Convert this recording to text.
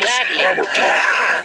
gladly.